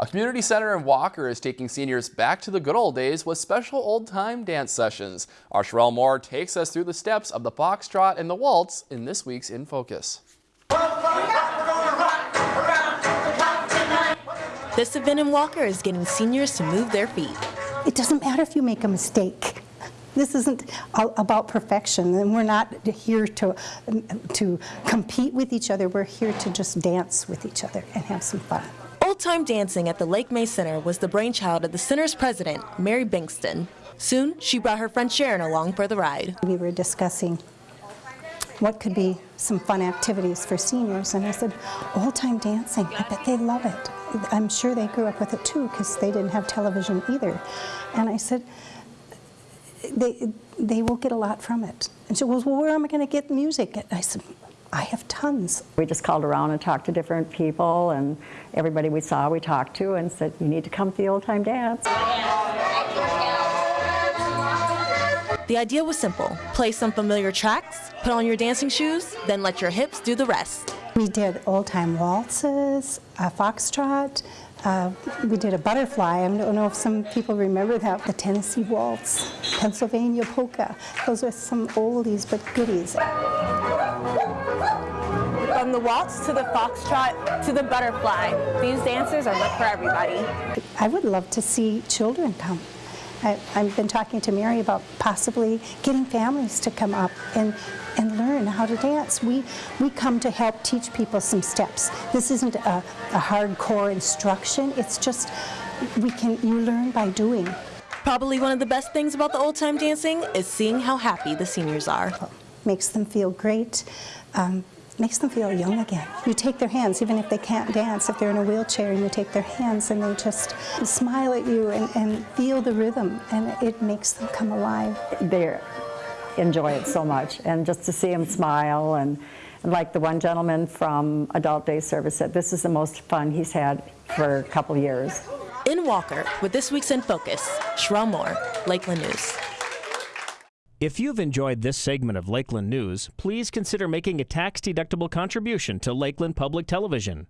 A community center in Walker is taking seniors back to the good old days with special old-time dance sessions. Our Sherelle Moore takes us through the steps of the foxtrot and the waltz in this week's In Focus. This event in Walker is getting seniors to move their feet. It doesn't matter if you make a mistake. This isn't about perfection, and we're not here to, to compete with each other. We're here to just dance with each other and have some fun. Old time dancing at the Lake May Center was the brainchild of the center's president, Mary Bingston. Soon, she brought her friend Sharon along for the ride. We were discussing what could be some fun activities for seniors, and I said, old time dancing, I bet they love it. I'm sure they grew up with it too because they didn't have television either. And I said, they, they will get a lot from it. And she goes, well, where am I going to get music? I said, I have tons. We just called around and talked to different people and everybody we saw we talked to and said, you need to come to the old time dance. The idea was simple. Play some familiar tracks, put on your dancing shoes, then let your hips do the rest. We did old time waltzes, a foxtrot, uh, we did a butterfly. I don't know if some people remember that. The Tennessee Waltz, Pennsylvania Polka. Those are some oldies but goodies. From the waltz to the foxtrot to the butterfly, these dances are meant for everybody. I would love to see children come. I, have been talking to Mary about possibly getting families to come up and and learn how to dance. We, we come to help teach people some steps. This isn't a, a hardcore instruction, it's just we can, you learn by doing. Probably one of the best things about the old time dancing is seeing how happy the seniors are. Makes them feel great. Um, makes them feel young again. You take their hands, even if they can't dance, if they're in a wheelchair, and you take their hands and they just smile at you and, and feel the rhythm, and it makes them come alive. They're enjoy it so much. And just to see them smile and, and like the one gentleman from Adult Day Service said, this is the most fun he's had for a couple years. In Walker, with this week's In Focus, Sherelle Moore, Lakeland News. If you've enjoyed this segment of Lakeland News, please consider making a tax-deductible contribution to Lakeland Public Television.